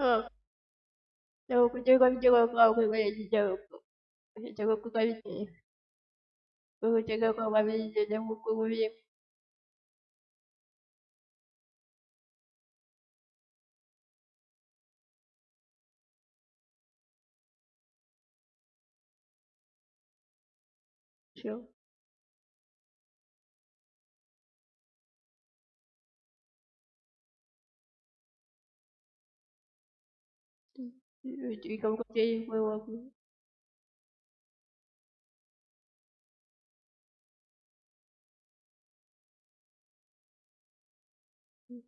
어. 저거 저거 저거 가고 그거 저거 저거 그거 이제 그거 저거 가고 이제 저거 그거 이제 嗯，对，就感觉，就为我。嗯，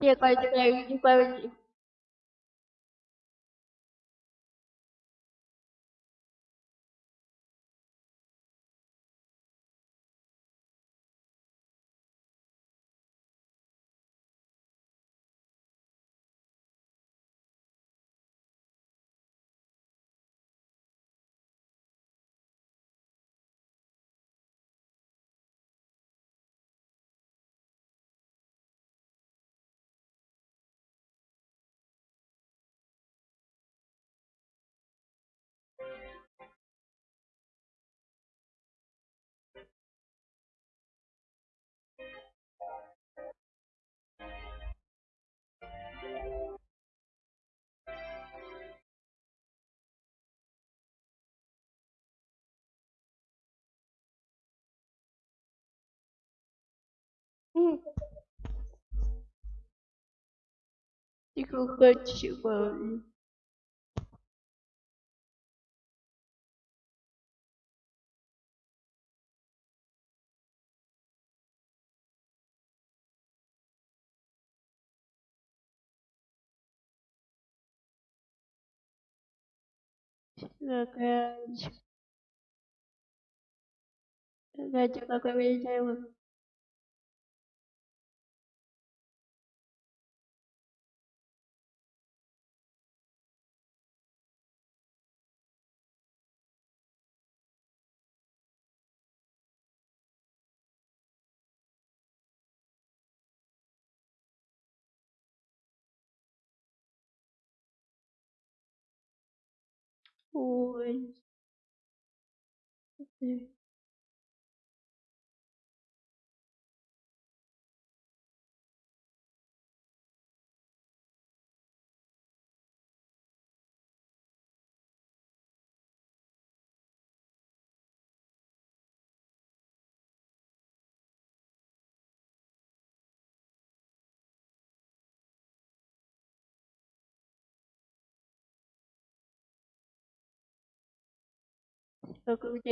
毕业一中国地。Я видела? Ой. как у тебя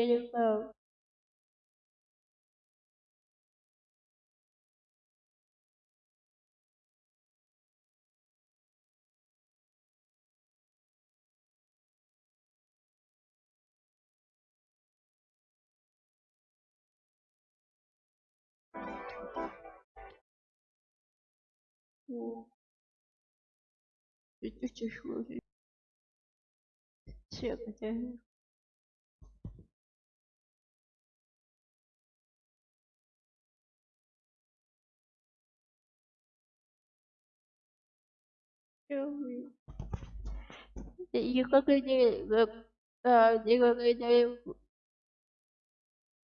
не знаю. О. Это тяжело. Все потеряли. И как они, а, не как они